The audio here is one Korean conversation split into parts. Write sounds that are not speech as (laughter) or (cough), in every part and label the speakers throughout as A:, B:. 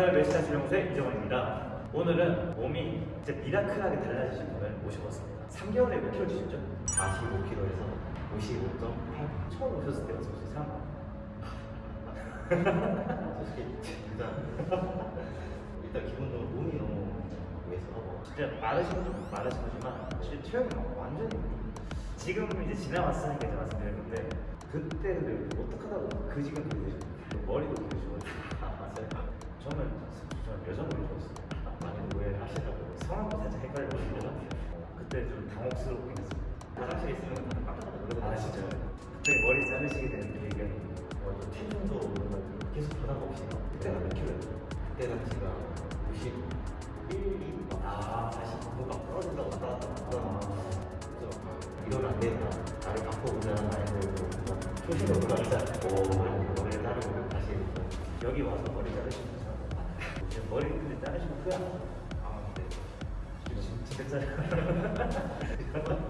A: 안녕하세요 멜시타 주영수의 이정원입니다. 오늘은 몸이 진짜 미라클하게 달라지신 분을 모셔봤습니다. 3개월에 몇 킬로 찌셨죠?
B: 45kg에서 55.8
A: 처음 오셨을 때가 53 (laughs)
B: 솔직히 일단. 일단 기본적으로 몸이 너무 왜소하고.
A: 진짜 마르신 건 마르신 거지만 사실 체형이 막 완전히 지금 이제 지나왔으니까 이제 말씀드린 건데 그때 근데 어떡하다가 그 지금 되셨어요 머리도
B: 아 (laughs) 맞아요
A: 저는 저는 여자분을 좋아했어요.
B: 많이 오해를 하시더라고요.
A: 성함도 살짝 헷갈리거든요 그때 좀 당혹스럽긴 했어요.
B: 화장실에 있으면 다들 깜짝 놀라거든요.
A: 아 진짜요? 그때 머리 자르시게 된 계기가
B: 어, 또 체중도 계속 변화가 없이 그때가 몇 킬로였죠? 그때가 제가 51, 2,
A: 아.
B: 다시 뭔가 떨어진다고 왔다 갔다 하다가 그래서 이러면 안 되겠다. 나를 바꿔보자는 마인드로 초심으로 가자 오. 머리를 자르고 다시
A: 여기 와서 머리 자르시면서 이 제 머리 근데 자르시면 후회?
B: 아 근데
A: 진짜 짜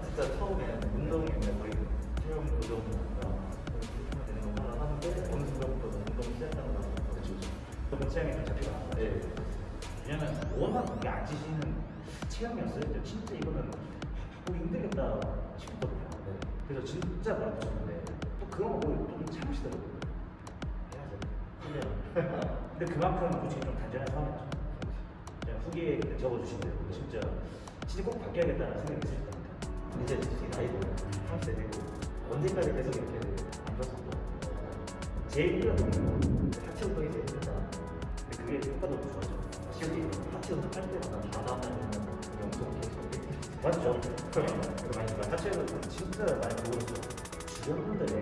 B: 진짜 처음에 운동이면 거의 체형 교정이나 되는 거 하나 하는데 어느 순간부터 운동 시작하고 나서
A: 그쵸 그쵸 취향이 좀 잡히가
B: 네.
A: 왜냐면 워낙 이게 안 지시는 체형이었어요 진짜 이거는 보기 힘들겠다 싶었거든요
B: 네.
A: 그래서 진짜 많이 붙였는데 또 그런 거 보고 좀 참으시더라고요. 근데 그만큼 솔직히 좀 단순한 상황이었죠 그냥 후기에 적어주신 대로 진짜 진짜 꼭 바뀌어야겠다는 생각이 있으실 겁니다
B: 이제 솔직히 나이도 30대 되고 언제까지 계속 이렇게 안 좋았었죠.
A: 제일 힘들었던 건
B: 하체 운동이 제일 힘들다.
A: 근데 그게 효과도 좋았죠
B: 실제 하체 운동 할 때마다 다 다음날 영상 계속
A: 맞죠? 그거 많이 봐. 하체도 진짜 많이 보고 있어요. 주변 분들의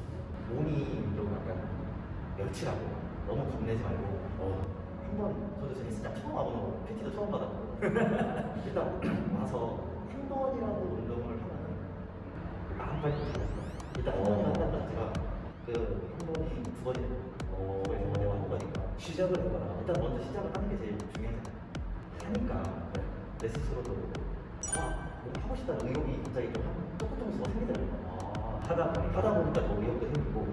B: 몸이 좀 약간 멸치라고. 너무 겁내지 말고. 어, 한번 저도 저 헬스장 처음 와보는 PT도 처음 받았고. (laughs) 일단 와서 한 번이라도 운동을 하면은 마음 발도 잘했어 일단 한 번이라도 한다는 자체가 그한 번이 두 번이 되고 두 번이 세 번이 한 거니까.
A: 시작을 해봐라.
B: 일단 먼저 시작을 하는 게 제일 중요하잖아요. 하니까 내 스스로도 아, 뭐 하고 싶다는 의욕이 갑자기 좀 한- 조금 조금씩 생기더라고요.
A: 아, 하다 보니까.
B: 하다 보니까 더 의욕도 생기고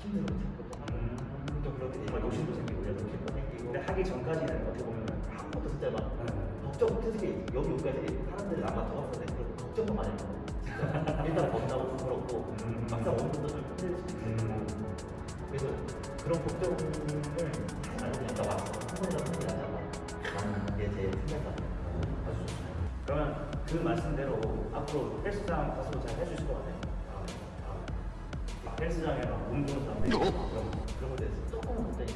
B: 힘든 거 생기고 또 하고
A: 음,
B: 좀 그렇게 되니까
A: 욕심도 생기고
B: 욕심도 생기고
A: 근데 하기 전까지는 어떻게 보면
B: 아무것도 진짜 막
A: 음.
B: 걱정 솔직히 여기 오기까지 사람들이 아마 들어갔을 때 그런 걱정도 많이 하고 일단 겁나고 부끄럽고
A: 음.
B: 막상 오는 분도 좀 힘들 수도 있고
A: 음.
B: 그래서 그런 걱정을 말고 그냥 딱 와서 한 번이라도 하지 않자 라는 게 제일 생각나
A: 아주 좋습니다. 그러면 그 말씀대로 앞으로 헬스장 가서 잘 해주실 것 같아요. 아, 헬스장에 막 운동 사람들이 있고 그럼
B: 그런 거에 대해서 조금은 갑자기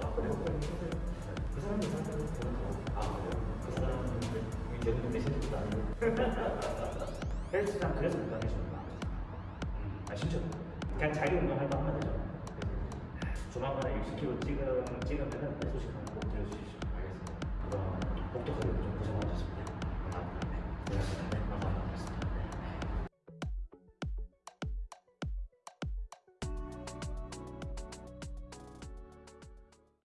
B: 조금 해볼까요? 그 사람들 상대로 저는 아 그래요? 그 사람들 이 대부분 메시지도 아니고. (laughs)
A: 헬스장 그래서 못 다니시는 거 음, 아 진짜. 그냥 자기 운동할 거 하면 되죠. 조만간에 60kg 찍으, 찍으면은 소식 한번 꼭 들려주십시오.
B: 알겠습니다.
A: 그럼 복덕하게 좀고